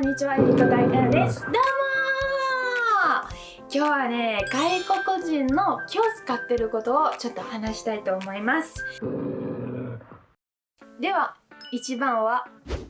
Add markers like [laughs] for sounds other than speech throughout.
んにちは、ゆりと大からです。どうもー今日はね、外国人の気を使ってることをちょっと話したいと思います。では、一番は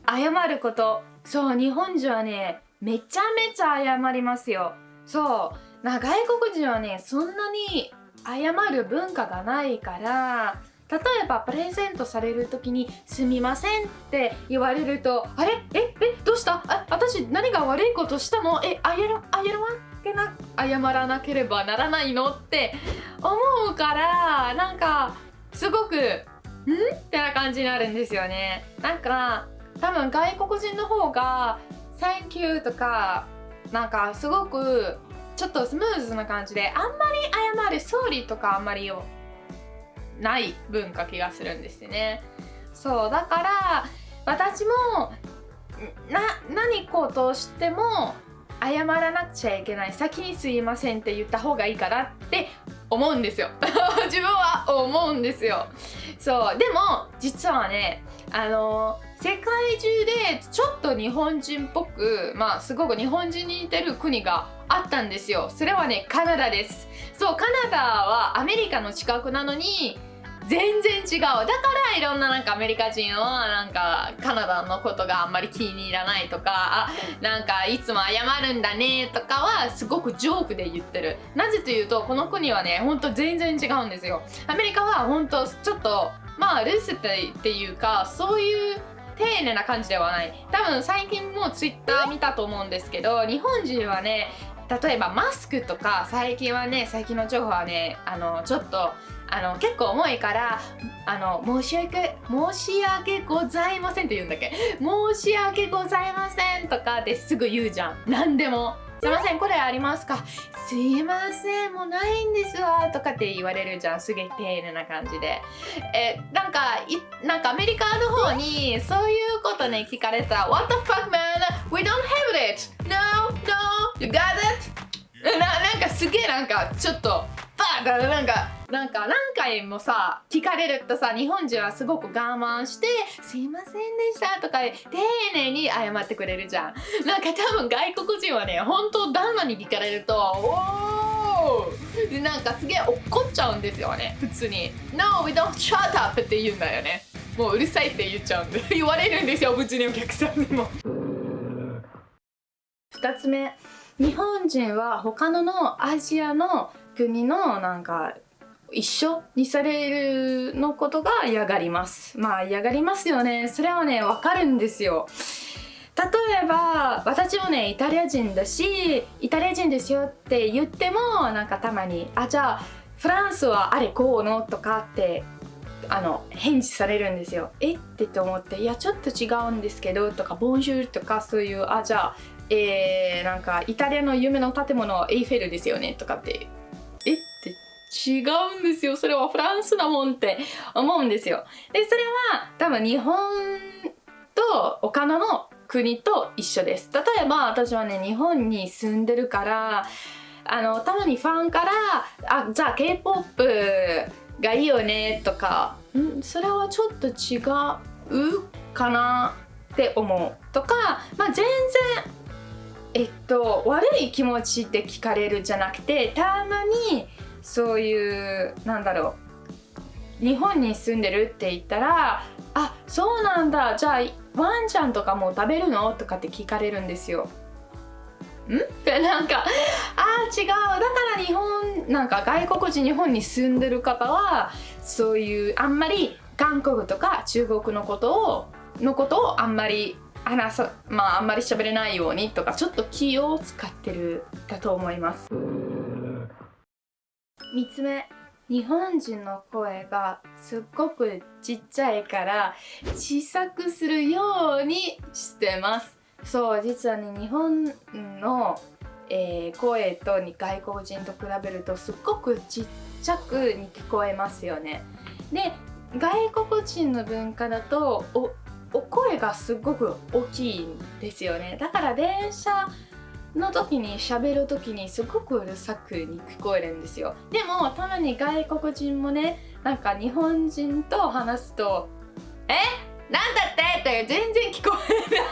謝ること。そう、日本人はね、めちゃめちゃ謝りますよ。そう、な外国人はね、そんなに謝る文化がないから、例えばプレゼントされる時に「すみません」って言われると「あれ？え？え？どうした？あ私何が悪いことしたの？えあやらあやらけな謝らなければならないの?」って思うからなんかすごく「ん?」ってな感じになるんですよね。なんか多分外国人の方が「Thank you」とかなんかすごくちょっとスムーズな感じであんまり謝る「Sorry」とかあんまりよない文化気がするんですね。そうだから私もな何ことをしても謝らなくちゃいけない先に「すいません」って言った方がいいかなって思うんですよ。[laughs] 自分は思うんですよ。そうでも実はねあの世界中でちょっと日本人っぽくまあすごく日本人に似てる国があったんですよ。それはねカナダです。そうカナダはアメリカの近くなのに全然違う。だからいろんななんかアメリカ人はなんかカナダのことがあんまり気に入らないとかあなんかいつも謝るんだねとかはすごくジョークで言ってる。なぜというとこの国はねほんと全然違うんですよ。アメリカはほんとちょっとまあルスってっていうかそういう丁寧な感じではない。多分最近もツイッター見たと思うんですけど日本人はね例えばマスクとか最近はね最近の情報はねあのちょっとあの結構重いからあの申し訳申し訳ございませんって言うんだっけ？申し訳ございませんとかってすぐ言うじゃん。何でも。すいませんこれありますか？すいませんもうないんですわとかって言われるじゃん。すげえ丁寧な感じで。えなんかいなんかアメリカの方にそういうことね聞かれた。ら What the fuck man? We don't have it. No no. You got it? ななんかすげえなんかちょっとバーだなんかなんか何回もさ聞かれるとさ日本人はすごく我慢して「すいませんでした」とか丁寧に謝ってくれるじゃん。なんか多分外国人はね本当旦那に聞かれると「おー!」なんかすげえ怒っちゃうんですよね普通に「No we don't shut up」って言うんだよね。もううるさいって言っちゃうんで。[laughs] 言われるんですようちのお客さんにも。2つ目。日本人は他ののアジアの国のなんか一緒にされるのことが嫌がります。まあ嫌がりますよね。それはねわかるんですよ。例えば私もねイタリア人だしイタリア人ですよって言ってもなんかたまにあじゃあフランスはあれこうのとかってあの返事されるんですよ。え？ってと思っていやちょっと違うんですけどとかボンジュールとかそういうあじゃあえー、なんかイタリアの夢の建物はエイフェルですよねとかって違うんですよ。それはフランスだもんって思うんですよ。でそれは多分日本と他のの国と一緒です。例えば私はね日本に住んでるからあのたまにファンから「あじゃあ k p o p がいいよね」とか「んそれはちょっと違うかな」って思うとかまあ全然えっと悪い気持ちって聞かれるじゃなくてたまにそういうなんだろう日本に住んでるって言ったら「あそうなんだじゃあワンちゃんとかも食べるの?」とかって聞かれるんですよ。ん？っ [laughs] てなんか「あー違うだから日本なんか外国人日本に住んでる方はそういうあんまり韓国とか中国のことをのことをあんまり話さまああんまり喋れないようにとかちょっと気を使ってるだと思います3つ目。日本人の声がすっごくちっちゃいから小さくするようにしてます。そう実はね日本の、えー、声と外国人と比べるとすっごくちっちゃくに聞こえますよね。で外国人の文化だとおお声がすっごく大きいんですよね。だから電車の時に喋る時にすごくうるさくに聞こえるんですよ。でもたまに外国人もねなんか日本人と話すと「え？なんだって?」って全然聞こえない。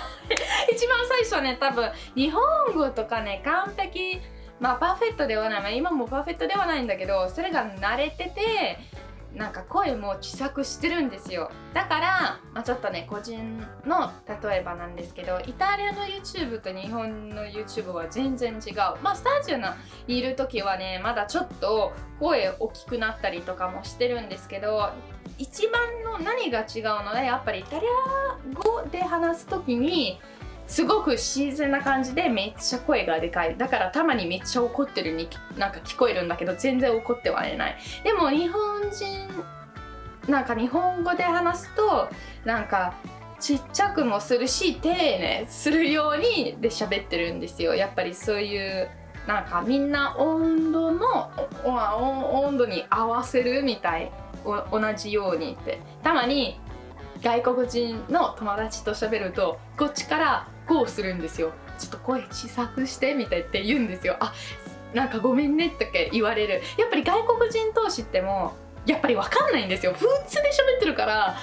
一番最初ね多分日本語とかね完璧。まあパーフェクトではない、まあ、今もパーフェクトではないんだけどそれが慣れててなんか声も小さくしてるんですよ。だから、まあ、ちょっとね個人の例えばなんですけどイタリアの YouTube と日本の YouTube は全然違う。まあスタジオにいる時はねまだちょっと声大きくなったりとかもしてるんですけど一番の何が違うのはやっぱりイタリア語で話す時にすごく自然な感じでめっちゃ声がでかい。だからたまにめっちゃ怒ってるになんか聞こえるんだけど全然怒ってはいない。でも日本人なんか日本語で話すとなんかちっちゃくもするし丁寧するようにで喋ってるんですよ。やっぱりそういうなんかみんな温度の温度に合わせるみたい。同じようにって。たまに外国人の友達と喋るとこっちからこうするんですよ。ちょっと声小さくしてみたいって言うんですよ。あなんかごめんねって言われる。やっぱり外国人同士ってもやっぱり分かんないんですよ。普通で喋ってるからん？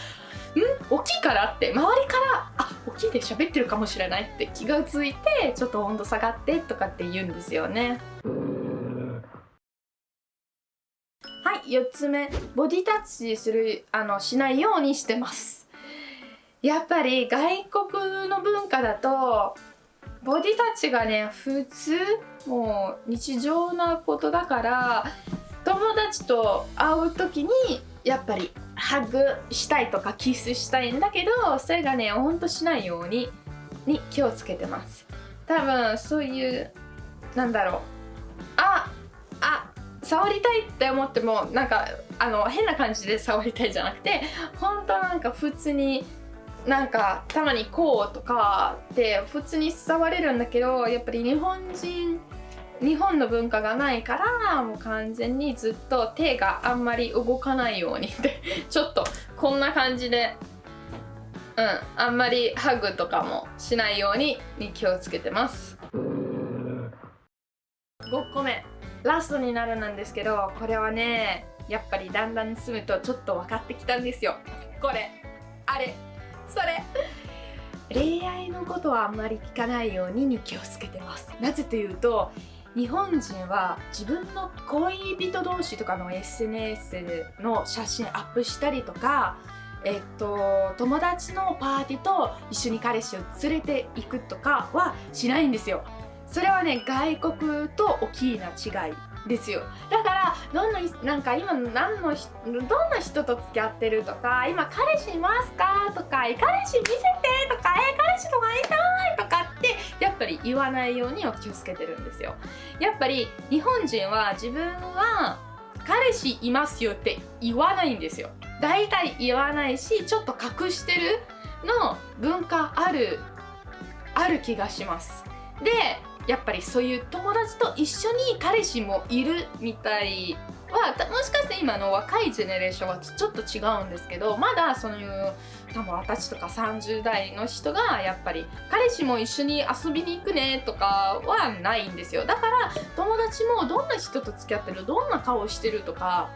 大きいからって。周りからあ大きいで喋ってるかもしれないって気がついてちょっと温度下がってとかって言うんですよね。はい4つ目。ボディタッチするあのしないようにしてます。やっぱり外国の文化だとボディタッチがね普通もう日常なことだから友達と会う時にやっぱりハグしたいとかキスしたいんだけどそれがねほんとしないようにに気をつけてます。多分そういうなんだろう。ああ触りたいって思ってもなんかあの変な感じで触りたいじゃなくて本当なんか普通になんかたまにこうとかって普通に触れるんだけどやっぱり日本人日本の文化がないからもう完全にずっと手があんまり動かないようにって [laughs] ちょっとこんな感じでうんあんまりハグとかもしないようにに気をつけてます。5個目ラストになるなんですけどこれはねやっぱりだんだん進むとちょっと分かってきたんですよ。これあれ。それ。恋愛のことはあんまり聞かないようにに気をつけてます。なぜというと日本人は自分の恋人同士とかの SNS の写真アップしたりとかえっと、友達のパーティーと一緒に彼氏を連れて行くとかはしないんですよ。それはね外国と大きな違い。ですよ。だからどんななんか今何のどんな人と付き合ってるとか今彼氏いますか？とか彼氏見せてとかえ彼氏とかいないとかってやっぱり言わないようには気をつけてるんですよ。やっぱり日本人は自分は彼氏いますよって言わないんですよ。大体言わないしちょっと隠してるの文化あるある気がします。でやっぱりそういう友達と一緒に彼氏もいるみたいはもしかして今の若いジェネレーションはちょっと違うんですけどまだそういう多分私とか30代の人がやっぱり彼氏も一緒に遊びに行くねとかはないんですよ。だから友達もどんな人と付き合ってるどんな顔してるとか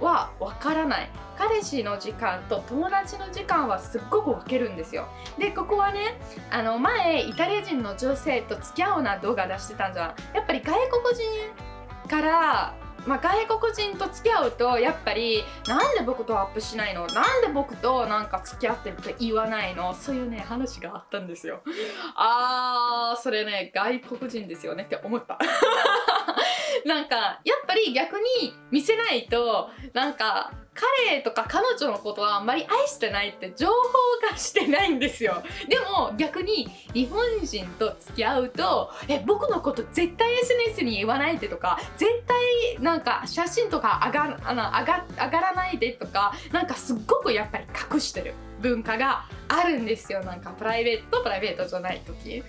はわからない。彼氏の時間と友達の時間はすっごく分けるんですよ。でここはねあの前イタリア人の女性と付き合うな動画出してたんじゃん。やっぱり外国人からまあ、外国人と付き合うとやっぱりなんで僕とアップしないの？なんで僕となんか付き合ってるって言わないの？そういうね話があったんですよ。あーそれね外国人ですよねって思った。なんかやっぱり逆に見せないとなんか彼とか彼女のことはあんまり愛してないって情報がしてないんですよ。でも逆に日本人と付き合うとえ僕のこと絶対 SNS に言わないでとか絶対なんか写真とか上があの上が上がらないでとかなんかすっごくやっぱり隠してる文化があるんですよ。なんかプライベートとプライベートじゃない時。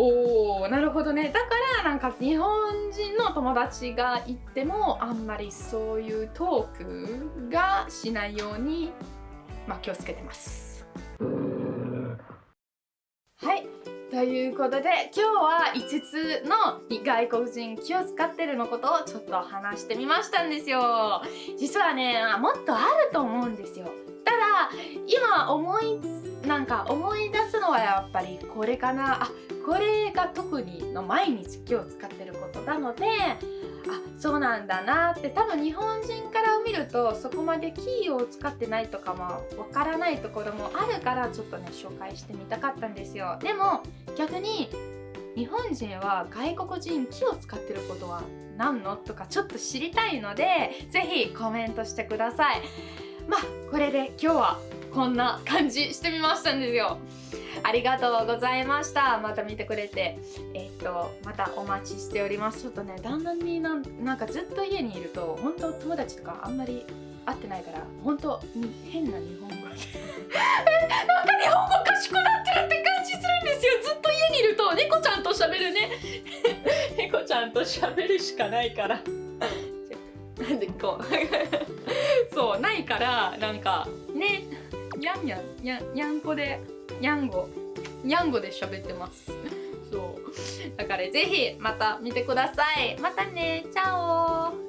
おーなるほどね。だからなんか日本人の友達が行ってもあんまりそういうトークがしないように、まあ、気をつけてます。はい。ということで今日は5つの外国人気を使ってるのことをちょっと話してみましたんですよ。実はねもっとあると思うんですよ。今思いなんか思い出すのはやっぱりこれかな。あこれが特にの毎日気を使ってることなのであそうなんだなって。多分日本人から見るとそこまでキーを使ってないとかもわからないところもあるからちょっとね紹介してみたかったんですよ。でも逆に日本人は外国人気を使ってることは何の？とかちょっと知りたいのでぜひコメントしてください。まあこれで今日はこんな感じしてみましたんですよ。ありがとうございました。また見てくれて。えっ、とまたお待ちしております。ちょっとね旦那になんなんかずっと家にいると本当友達とかあんまり会ってないから本当に変な日本語。えなんか日本語賢くなってるって感じするんですよ。ずっと家にいると猫ちゃんと喋るね。猫ちゃんと喋るしかないから。んでこう。[laughs] そうないからなんかねやんやんやんやんこでにゃんご。やんごで喋ってます。そう。だからぜひまた見てください。またね。チャオ。